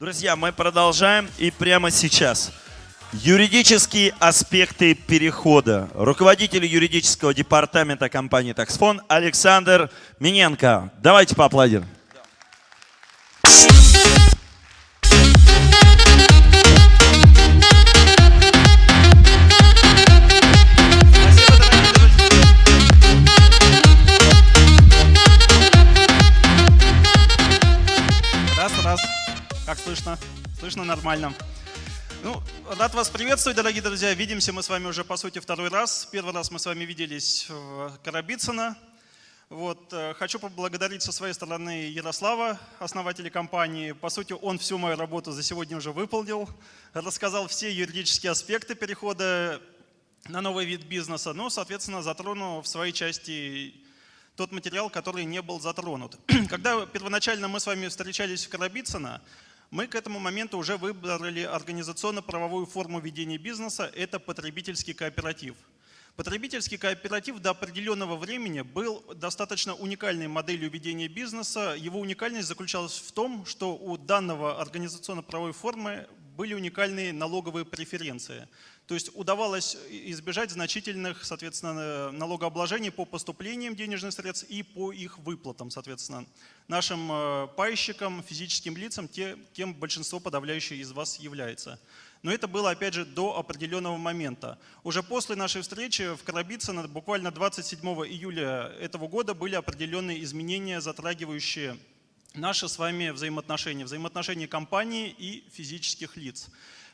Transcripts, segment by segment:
Друзья, мы продолжаем и прямо сейчас. Юридические аспекты перехода. Руководитель юридического департамента компании Таксфон Александр Миненко. Давайте поаплодируем. Слышно? Нормально. Ну, рад вас приветствовать, дорогие друзья. Видимся мы с вами уже, по сути, второй раз. Первый раз мы с вами виделись в Карабицыно. Вот, э, хочу поблагодарить со своей стороны Ярослава, основателя компании. По сути, он всю мою работу за сегодня уже выполнил, рассказал все юридические аспекты перехода на новый вид бизнеса, ну, соответственно, затронул в своей части тот материал, который не был затронут. Когда первоначально мы с вами встречались в Карабицыно, мы к этому моменту уже выбрали организационно-правовую форму ведения бизнеса – это потребительский кооператив. Потребительский кооператив до определенного времени был достаточно уникальной моделью ведения бизнеса. Его уникальность заключалась в том, что у данного организационно-правовой формы были уникальные налоговые преференции. То есть удавалось избежать значительных, соответственно, налогообложений по поступлениям денежных средств и по их выплатам, соответственно, нашим э, пайщикам, физическим лицам, те, кем большинство подавляющее из вас является. Но это было, опять же, до определенного момента. Уже после нашей встречи в Карабицыно, буквально 27 июля этого года, были определенные изменения, затрагивающие наши с вами взаимоотношения, взаимоотношения компании и физических лиц.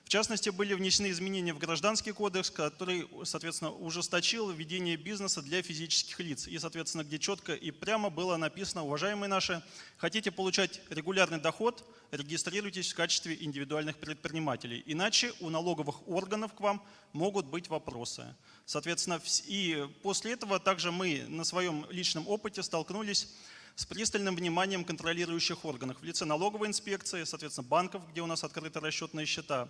В частности, были внесены изменения в Гражданский кодекс, который, соответственно, ужесточил ведение бизнеса для физических лиц. И, соответственно, где четко и прямо было написано, уважаемые наши, хотите получать регулярный доход, регистрируйтесь в качестве индивидуальных предпринимателей. Иначе у налоговых органов к вам могут быть вопросы. Соответственно, и после этого также мы на своем личном опыте столкнулись с пристальным вниманием контролирующих органов в лице налоговой инспекции, соответственно, банков, где у нас открыты расчетные счета,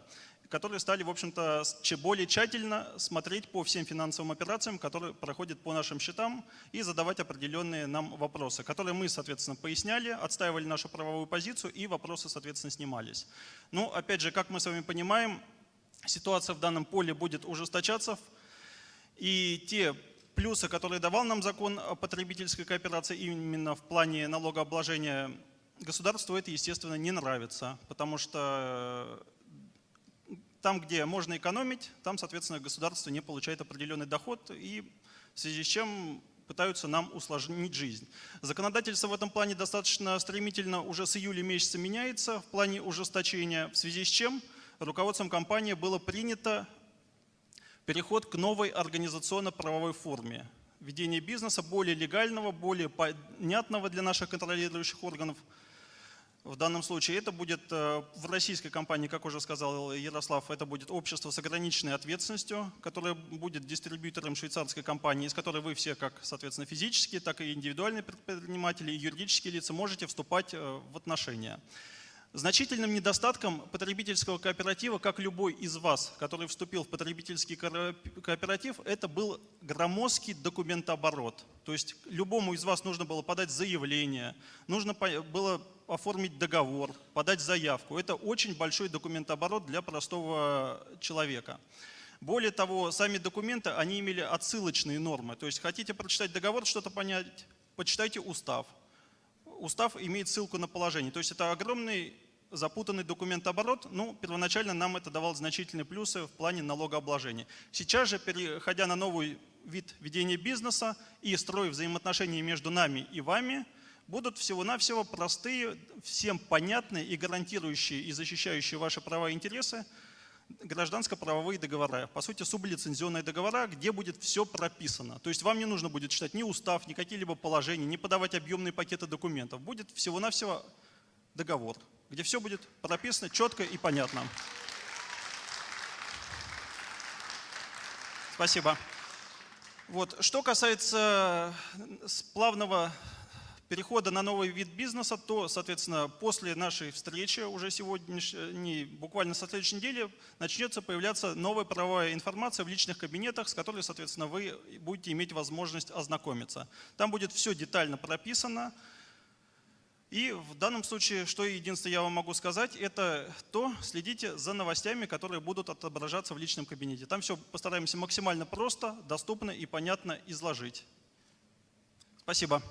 которые стали, в общем-то, более тщательно смотреть по всем финансовым операциям, которые проходят по нашим счетам, и задавать определенные нам вопросы, которые мы, соответственно, поясняли, отстаивали нашу правовую позицию, и вопросы, соответственно, снимались. Ну, опять же, как мы с вами понимаем, ситуация в данном поле будет ужесточаться, и те плюсы, которые давал нам закон о потребительской кооперации именно в плане налогообложения государству, это, естественно, не нравится, потому что э, там, где можно экономить, там, соответственно, государство не получает определенный доход, и в связи с чем пытаются нам усложнить жизнь. Законодательство в этом плане достаточно стремительно уже с июля месяца меняется в плане ужесточения, в связи с чем руководством компании было принято переход к новой организационно-правовой форме. Ведение бизнеса более легального, более понятного для наших контролирующих органов. В данном случае это будет э, в российской компании, как уже сказал Ярослав, это будет общество с ограниченной ответственностью, которое будет дистрибьютором швейцарской компании, из которой вы все, как соответственно физические, так и индивидуальные предприниматели и юридические лица можете вступать э, в отношения. Значительным недостатком потребительского кооператива, как любой из вас, который вступил в потребительский кооператив, это был громоздкий документооборот. То есть любому из вас нужно было подать заявление, нужно было оформить договор, подать заявку. Это очень большой документооборот для простого человека. Более того, сами документы, они имели отсылочные нормы. То есть хотите прочитать договор, что-то понять, почитайте устав. Устав имеет ссылку на положение. То есть это огромный запутанный документооборот, ну, первоначально нам это давало значительные плюсы в плане налогообложения. Сейчас же, переходя на новый вид ведения бизнеса и строя взаимоотношения между нами и вами, будут всего-навсего простые, всем понятные и гарантирующие и защищающие ваши права и интересы гражданско-правовые договора. По сути, сублицензионные договора, где будет все прописано. То есть вам не нужно будет читать ни устав, ни какие-либо положения, не подавать объемные пакеты документов. Будет всего-навсего договор где все будет прописано четко и понятно. Спасибо. Вот. Что касается плавного перехода на новый вид бизнеса, то, соответственно, после нашей встречи, уже сегодняшней, буквально со следующей недели, начнется появляться новая правовая информация в личных кабинетах, с которой, соответственно, вы будете иметь возможность ознакомиться. Там будет все детально прописано, И в данном случае, что единственное я вам могу сказать, это то, следите за новостями, которые будут отображаться в личном кабинете. Там все постараемся максимально просто, доступно и понятно изложить. Спасибо.